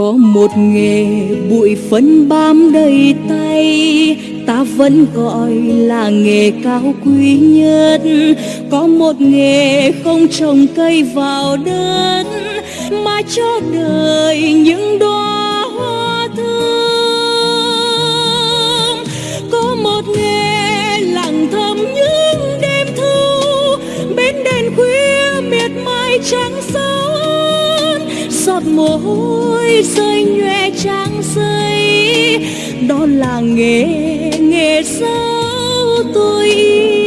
có một nghề bụi phấn bám đầy tay, ta vẫn gọi là nghề cao quý nhất. Có một nghề không trồng cây vào đất, mà cho đời những đóa hoa thơm có một nghề lặng thầm những đêm thu, bên đèn khuya miệt mài trắng sơn giọt mồ hôi rơi nhòe trang giấy đó là nghề nghề sao tôi yêu?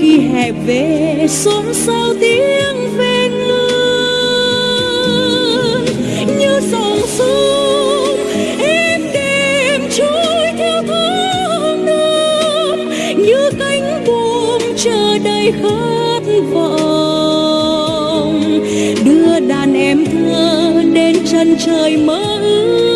Khi hè về, xôn xao tiếng về ngân như dòng sông êm đềm trôi theo tháng năm. Như cánh buồm chờ đầy khát vọng. Đưa đàn em thơ đến chân trời mơ ước.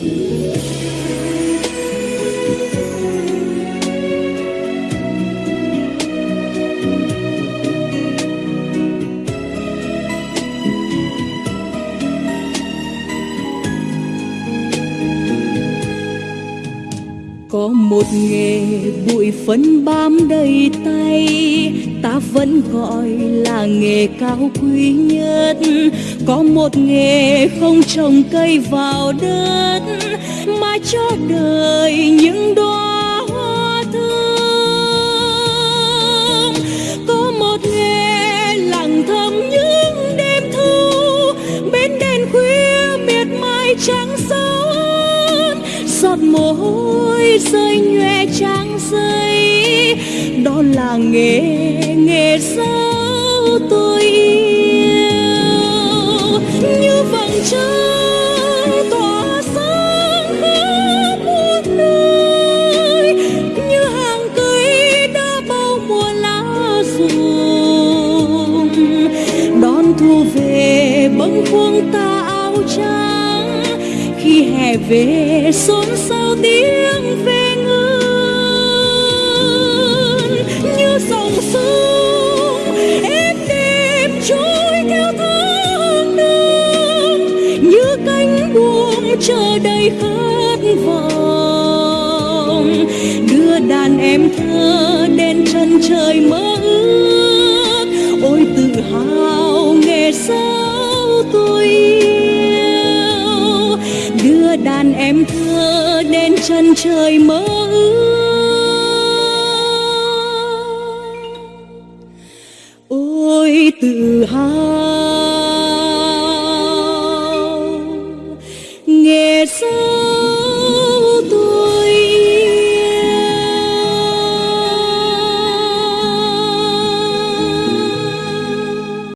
Thank you. Có một nghề bụi phấn bám đầy tay. Ta vẫn gọi là nghề cao quý nhất. Có một nghề không trồng cây vào đất, mà cho đời những đóa hoa thơm. Có một nghề lặng thầm những đêm thu, bên đèn khuya miệt mài trắng sơn giọt mồ hôi rơi nhòe trang giấy đó là nghề nghề sao tôi yêu? Như vầng trăng tỏa sáng khắp muôn nơi, như hàng cây đã bao mùa lá rụng đón thu về bâng khuâng ta áo trắng hè về xôn xao tiếng về ngân. Như dòng sông êm đêm trôi theo tháng năm. Như cánh buồm chờ đầy khát vọng. Đưa đàn em thơ đến chân trời mơ ước. Em thơ đến chân trời mơ ước. Ôi tự hào.